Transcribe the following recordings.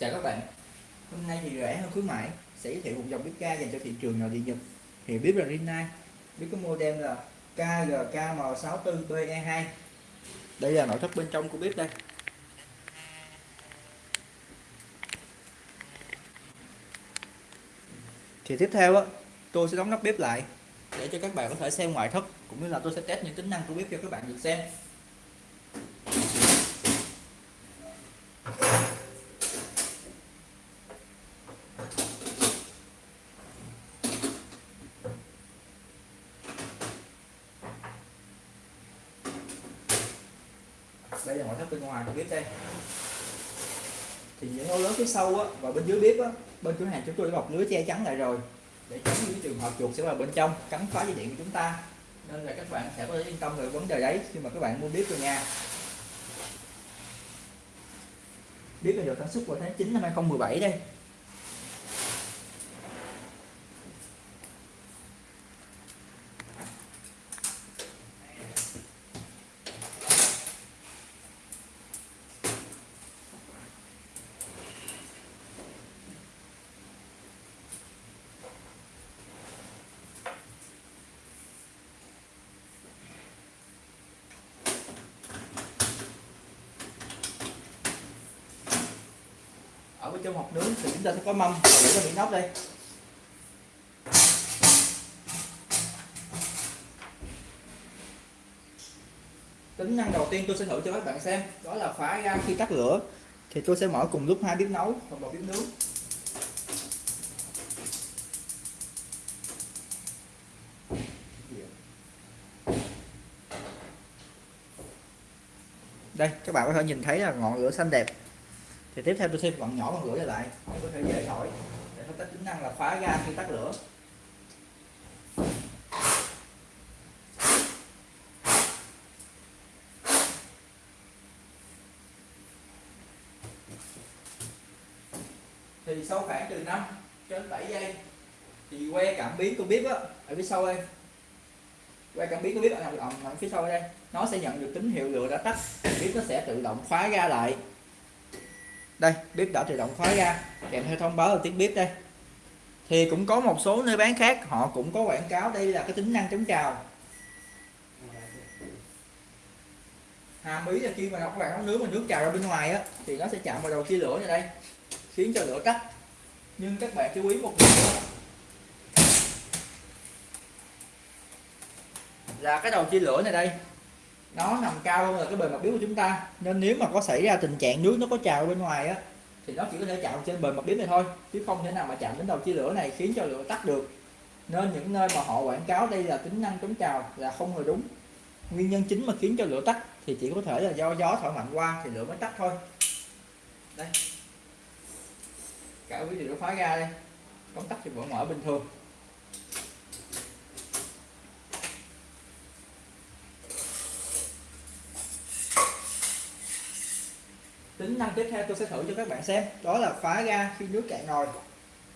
Chào các bạn. Hôm nay thì rẻ hơn khuyến mãi, sẽ giới thiệu một dòng bếp ga dành cho thị trường nội địa Nhật. Thì bếp là Rinnai, bếp có model là KGKM64BE2 đây là nội thất bên trong của bếp đây. Thì tiếp theo á, tôi sẽ đóng nắp bếp lại để cho các bạn có thể xem ngoại thất, cũng như là tôi sẽ test những tính năng của bếp cho các bạn được xem đây là ngoại thất bên ngoài của bếp đây. Thì những hố lớn phía sau á, và bên dưới bếp á, bên cửa hàng chúng tôi đã bọc lưới che chắn lại rồi. Để tránh những trường hợp chuột sẽ vào bên trong cắn phá dây điện của chúng ta. Nên là các bạn sẽ có thể yên tâm về vấn đề đấy khi mà các bạn mua bếp rồi nha bếp được sản xuất vào tháng 9 năm 2017 đây. Ở bên trong hộp nướng thì chúng ta sẽ có mâm để cho miếng nóc đây. Tính năng đầu tiên tôi sẽ thử cho các bạn xem, đó là phá ra à, khi tắt lửa thì tôi sẽ mở cùng lúc hai bếp nấu và một bếp nướng. Đây, các bạn có thể nhìn thấy là ngọn lửa xanh đẹp thì tiếp theo tôi thêm vặn nhỏ con lửa lại để có thể dễ thổi. Để có tính năng là khóa ga khi tắt lửa. Thì sau khoảng từ 5 đến 7 giây thì que cảm biến tôi biết á ở phía sau đây. Que cảm biến tôi biết ở nằm, ở phía sau đây. Nó sẽ nhận được tín hiệu lửa đã tắt. Biết nó sẽ tự động khóa ga lại đây, bếp đã tự động khóa ra. Kèm theo thông báo là tiếng bếp đây. Thì cũng có một số nơi bán khác, họ cũng có quảng cáo đây là cái tính năng chống trào. Hàm ý là khi mà các bạn nấu nướng mà nước trào ra bên ngoài á, thì nó sẽ chạm vào đầu chia lửa này đây, khiến cho lửa tắt. Nhưng các bạn chú ý một điều là cái đầu chia lửa này đây nó nằm cao hơn là cái bề mặt biếu của chúng ta. Nên nếu mà có xảy ra tình trạng nước nó có trào bên ngoài á, thì nó chỉ có thể chạm trên bề mặt biếu này thôi, chứ không thể nào mà chạm đến đầu chia lửa này khiến cho lửa tắt được. Nên những nơi mà họ quảng cáo đây là tính năng chống trào là không hề đúng. Nguyên nhân chính mà khiến cho lửa tắt thì chỉ có thể là do gió thổi mạnh qua thì lửa mới tắt thôi. Đây. Cả quý vị nó khóa ra đây. Công tắc thì vẫn mở bình thường. Tính năng tiếp theo tôi sẽ thử cho các bạn xem. Đó là phá ga khi nước cạn nồi.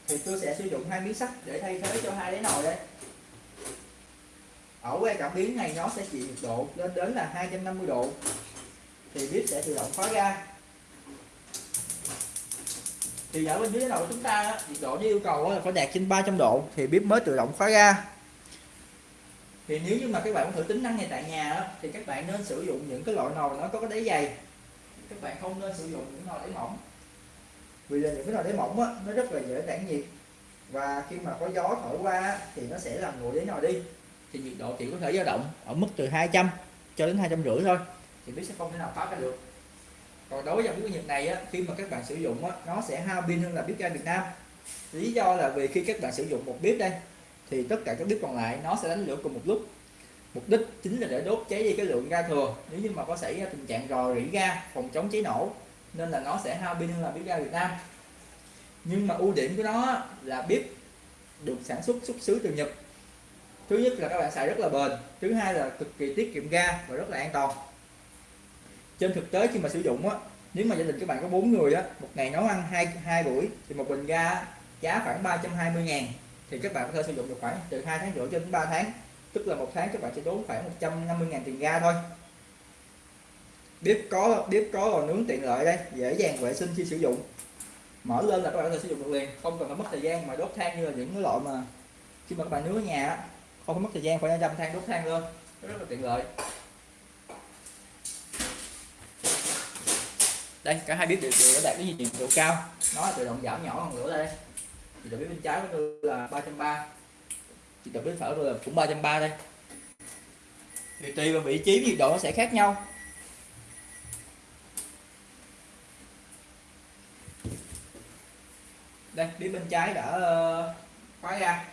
Thì tôi sẽ sử dụng hai miếng sắt để thay thế cho hai đáy nồi đây. Ở que cảm biến này nó sẽ chịu nhiệt độ lên đến là 250 độ. Thì bếp sẽ tự động khóa ga. Thì ở bên dưới đầu chúng ta, nhiệt độ như yêu cầu là phải đạt trên 300 độ thì bếp mới tự động khóa ga. Thì nếu như mà các bạn muốn thử tính năng này tại nhà thì các bạn nên sử dụng những cái loại nồi nó có cái đáy dày các bạn không nên sử dụng những nồi đáy mỏng. Vì là những cái nồi đáy mỏng á, nó rất là dễ tản nhiệt. Và khi mà có gió thổi qua thì nó sẽ làm nguội đáy nồi đi. Thì nhiệt độ chỉ có thể dao động ở mức từ 200 cho đến hai trăm rưỡi thôi. Thì bếp sẽ không thể nào phá ra được. Còn đối với dòng bếp Nhật này á, khi mà các bạn sử dụng á, nó sẽ hao pin hơn là bếp ga Việt Nam. Lý do là vì khi các bạn sử dụng một bếp đây thì tất cả các bếp còn lại nó sẽ đánh lửa cùng một lúc mục đích chính là để đốt cháy đi cái lượng ga thừa. Nếu như mà có xảy ra tình trạng rò rỉ ga, phòng chống cháy nổ, nên là nó sẽ hao pin hơn là bếp ga Việt Nam. Nhưng mà ưu điểm của nó là bếp được sản xuất xuất xứ từ Nhật. Thứ nhất là các bạn xài rất là bền, thứ hai là cực kỳ tiết kiệm ga và rất là an toàn. Trên thực tế khi mà sử dụng á, nếu mà gia đình các bạn có bốn người á, một ngày nấu ăn hai hai buổi, thì một bình ga giá khoảng 320 ngàn, thì các bạn có thể sử dụng được khoảng từ 2 tháng rưỡi cho đến 3 tháng tức là một tháng các bạn sẽ tốn khoảng 150 ngàn tiền ga thôi. Bếp có bếp có lò nướng tiện lợi đây dễ dàng vệ sinh khi sử dụng. Mở lên là các bạn có thể sử dụng được liền không cần phải mất thời gian mà đốt than như là những cái loại mà khi mà các bạn nướng ở nhà không có mất thời gian phải dâm than đốt than lên rất là tiện lợi. Đây cả hai bếp đều, đều đạt cái nhiệt độ cao. Nó tự động giảm nhỏ hơn lửa đây. Thì bếp bên trái của tôi là 330 nhiệt độ bếp phải rồi là cũng 330 đây. Thì tùy vào vị trí nhiệt độ nó sẽ khác nhau. Đây bếp bên trái đã ờ, khóa ra.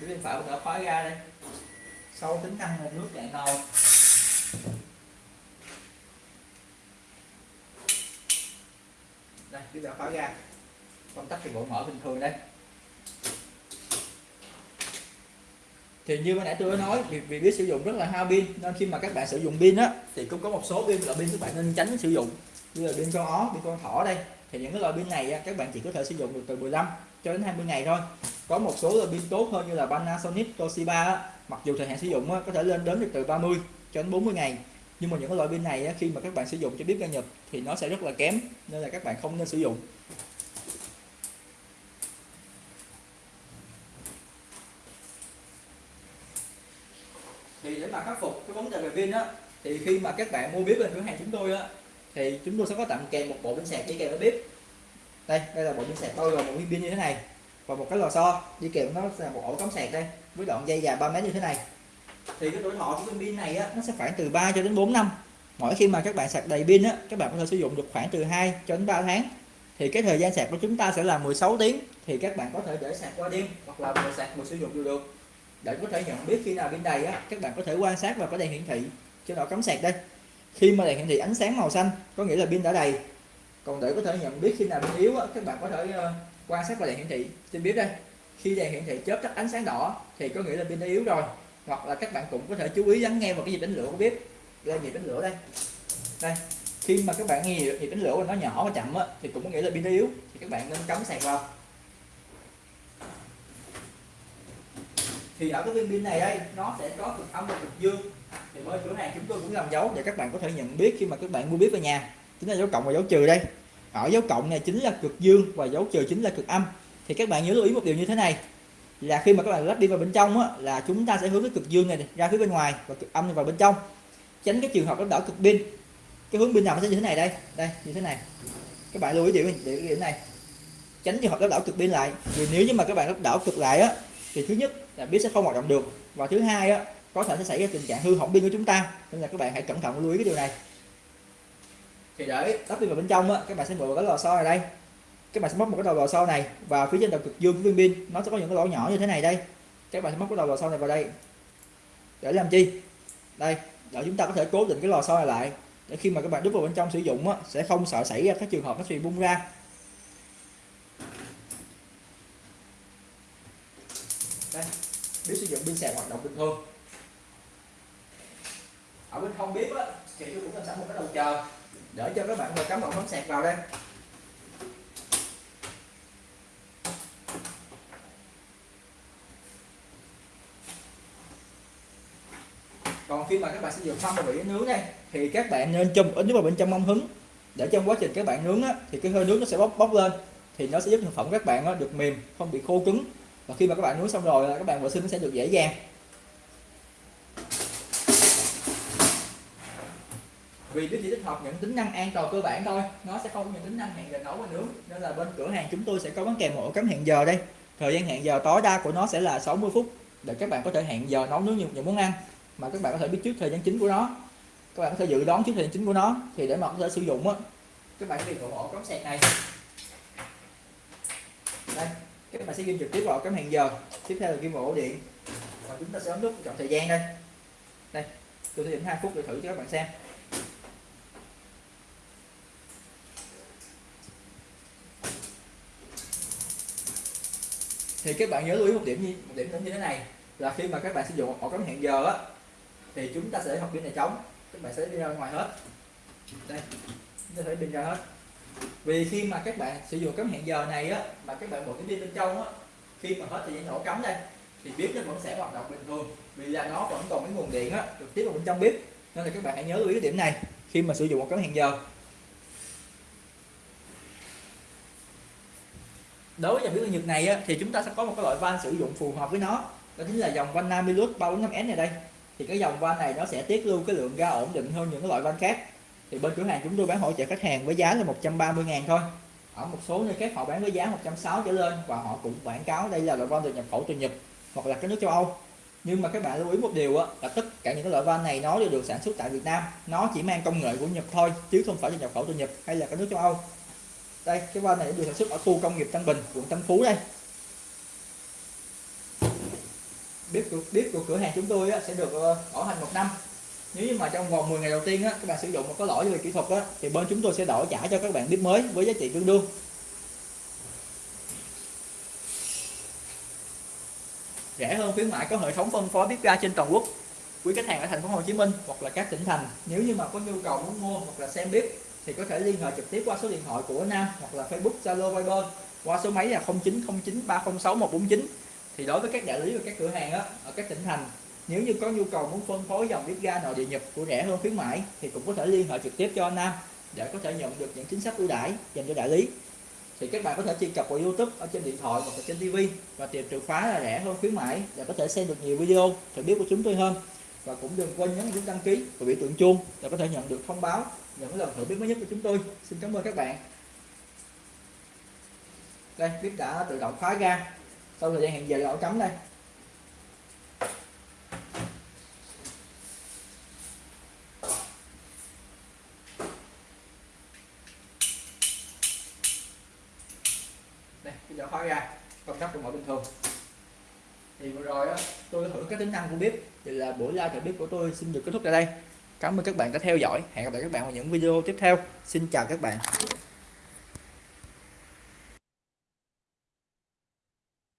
Bếp bên phải đã khóa ra đây. Sau tính năng là nước cạn nồi chúng ta khóa ra công tắc thì bộ mở bình thường đây. Thì như ban nãy tôi đã nói việc việc biết sử dụng rất là hao pin nên khi mà các bạn sử dụng pin á thì cũng có một số pin là pin các bạn nên tránh sử dụng. Như là pin con ó pin con thỏ đây. Thì những cái loại pin này á, các bạn chỉ có thể sử dụng được từ 15 cho đến 20 ngày thôi. Có một số loại pin tốt hơn như là Panasonic Toshiba á, mặc dù thời hạn sử dụng á, có thể lên đến được từ 30 cho đến 40 ngày nhưng mà những cái loại pin này á, khi mà các bạn sử dụng cho bếp ga nhập thì nó sẽ rất là kém nên là các bạn không nên sử dụng. Thì để mà khắc phục cái vấn đề về pin á thì khi mà các bạn mua bếp bên cửa hàng chúng tôi á thì chúng tôi sẽ có tặng kèm một bộ pin sạc đi kèm với bếp. Đây đây là bộ pin sạc tôi gồm một viên pin như thế này và một cái lò xo. Đi kèm nó là một ổ cắm sạc đây với đoạn dây dài 3 mét như thế này thì cái tuổi thọ của viên pin này á nó sẽ khoảng từ 3 cho đến 4 năm. Mỗi khi mà các bạn sạc đầy pin á các bạn có thể sử dụng được khoảng từ 2 cho đến 3 tháng. Thì cái thời gian sạc của chúng ta sẽ là 16 tiếng thì các bạn có thể để sạc qua đêm hoặc là vừa sạc vừa sử dụng đều được. Để có thể nhận biết khi nào pin đầy á các bạn có thể quan sát vào cái đèn hiển thị trên đầu cắm sạc đây. Khi mà đèn hiển thị ánh sáng màu xanh có nghĩa là pin đã đầy. Còn để có thể nhận biết khi nào pin yếu á, các bạn có thể uh, quan sát vào đèn hiển thị. Trên biết đây khi đèn hiển thị chớp tắt ánh sáng đỏ thì có nghĩa là pin đã yếu rồi hoặc là các bạn cũng có thể chú ý lắng nghe vào cái nhịp đánh lửa của bếp. Đây nhịp đánh lửa đây. Đây khi mà các bạn nghe nhịp đánh lửa nó nhỏ và chậm á, thì cũng có nghĩa là pin nó yếu thì các bạn nên cắm sạc vào. Thì ở cái viên pin này đây nó sẽ có cực âm và cực dương. Thì ở cửa hàng chúng tôi cũng làm dấu để các bạn có thể nhận biết khi mà các bạn mua bếp về nhà. Chính là dấu cộng và dấu trừ đây. Ở dấu cộng này chính là cực dương và dấu trừ chính là cực âm. Thì các bạn nhớ lưu ý một điều như thế này là khi mà các bạn lắp đi vào bên trong á, là chúng ta sẽ hướng cái cực dương này ra phía bên ngoài và cực âm vào bên trong. Tránh cái trường hợp nó đảo cực pin. Cái hướng pin nào nó sẽ như thế này đây đây như thế này. Các bạn lưu ý điểm điểm điểm này. Tránh trường hợp nó đảo cực pin lại. Vì nếu như mà các bạn đảo cực lại á thì thứ nhất là biết sẽ không hoạt động được. Và thứ hai á có thể sẽ xảy ra tình trạng hư hỏng pin của chúng ta. Nên là các bạn hãy cẩn thận lưu ý cái điều này. Thì để lắp pin vào bên trong á các bạn sẽ mở cái lò xo này đây các bạn sẽ móc một cái đầu lò xo này và phía trên đầu cực dương của viên pin nó sẽ có những cái lỗ nhỏ như thế này đây. Các bạn sẽ móc cái đầu lò xo này vào đây. Để làm chi? Đây để chúng ta có thể cố định cái lò xo này lại để khi mà các bạn đút vào bên trong sử dụng á, sẽ không sợ xảy ra các trường hợp nó bị bung ra. Đây bếp sử dụng pin sạc hoạt động bình thường. Ở bên không bếp á thì tôi cũng làm sẵn một cái đầu chờ để cho các bạn vừa cắm một bấm sạc vào đây. Còn khi mà các bạn sử dụng mâm và nướng này thì các bạn nên châm ít nhất vào bên trong mâm hứng. Để trong quá trình các bạn nướng á, thì cái hơi nướng nó sẽ bốc bốc lên thì nó sẽ giúp thực phẩm các bạn á, được mềm không bị khô cứng. Và khi mà các bạn nướng xong rồi các bạn vệ sinh nó sẽ được dễ dàng. Vì nó chỉ tích hợp những tính năng an toàn cơ bản thôi nó sẽ không có những tính năng hẹn giờ nấu và nướng. Nên là bên cửa hàng chúng tôi sẽ có bán kèm một ổ cắm hẹn giờ đây. Thời gian hẹn giờ tối đa của nó sẽ là 60 phút để các bạn có thể hẹn giờ nấu nướng những món ăn mà các bạn có thể biết trước thời gian chính của nó. Các bạn có thể dự đoán trước thời gian chính của nó thì để mà có thể sử dụng á. Các bạn sẽ dùng ổ cắm sạc này. Đây các bạn sẽ ghi trực tiếp vào cắm hẹn giờ. Tiếp theo là ghi vào ổ điện. Và chúng ta sẽ ấn nút chọn thời gian đây. Đây tôi sẽ định 2 phút để thử cho các bạn xem. Thì các bạn nhớ lưu ý một điểm như một điểm như thế này là khi mà các bạn sử dụng ổ cắm hẹn giờ á thì chúng ta sẽ học pin này trống các bạn sẽ đi ra ngoài hết. Đây chúng ta sẽ pin ra hết. Vì khi mà các bạn sử dụng cắm hẹn giờ này á mà các bạn bỏ cái pin bên trong á khi mà hết thời gian nổ cắm đây thì bếp nó vẫn sẽ hoạt động bình thường. Vì là nó vẫn còn cái nguồn điện á trực tiếp vào bên trong bếp nên là các bạn hãy nhớ lưu ý cái điểm này khi mà sử dụng một cắm hẹn giờ. Đối với dòng bếp nhật này á, thì chúng ta sẽ có một cái loại van sử dụng phù hợp với nó. Đó chính là dòng van Namilus 345S này đây thì cái dòng van này nó sẽ tiết lưu cái lượng ga ổn định hơn những cái loại van khác. Thì bên cửa hàng chúng tôi bán hỗ trợ khách hàng với giá là 130 ngàn thôi. Ở một số nơi khác họ bán với giá 160 trở lên và họ cũng quảng cáo đây là loại van được nhập khẩu từ Nhật hoặc là các nước châu Âu. Nhưng mà các bạn lưu ý một điều á, là tất cả những cái loại van này nó đều được sản xuất tại Việt Nam. Nó chỉ mang công nghệ của Nhật thôi chứ không phải là nhập khẩu từ Nhật hay là các nước châu Âu. Đây cái van này được sản xuất ở khu công nghiệp Tân Bình quận Tân Phú đây. Bếp của bếp của cửa hàng chúng tôi á, sẽ được ờ, bảo hành một năm. Nếu như mà trong vòng 10 ngày đầu tiên á, các bạn sử dụng mà có lỗi về kỹ thuật á, thì bên chúng tôi sẽ đổi trả cho các bạn bếp mới với giá trị tương đương. Rẻ hơn khuyến mại có hệ thống phân phối bếp ga trên toàn quốc. Quý khách hàng ở thành phố Hồ Chí Minh hoặc là các tỉnh thành nếu như mà có nhu cầu muốn mua hoặc là xem bếp thì có thể liên hệ trực tiếp qua số điện thoại của Nam hoặc là Facebook Zalo Viber qua số máy là 0909306149 thì đối với các đại lý và các cửa hàng á, ở các tỉnh thành nếu như có nhu cầu muốn phân phối dòng bếp ga nội địa nhập của rẻ hơn khuyến mãi thì cũng có thể liên hệ trực tiếp cho anh Nam để có thể nhận được những chính sách ưu đãi dành cho đại lý. Thì các bạn có thể truy cập vào YouTube ở trên điện thoại hoặc là trên TV và tìm từ khóa là rẻ hơn khuyến mãi để có thể xem được nhiều video thử biết của chúng tôi hơn. Và cũng đừng quên nhấn nút đăng ký và biểu tượng chuông để có thể nhận được thông báo những lần thử biết mới nhất của chúng tôi. Xin cảm ơn các bạn. Đây bếp đã tự động khóa ga sau thời gian hẹn giờ ở cắm đây. Đây bây giờ khóa ra công tắc của mọi bình thường. Thì vừa rồi á, tôi thử các tính năng của bếp. Thì là buổi live thử bếp của tôi xin được kết thúc tại đây. Cảm ơn các bạn đã theo dõi. Hẹn gặp lại các bạn vào những video tiếp theo. Xin chào các bạn.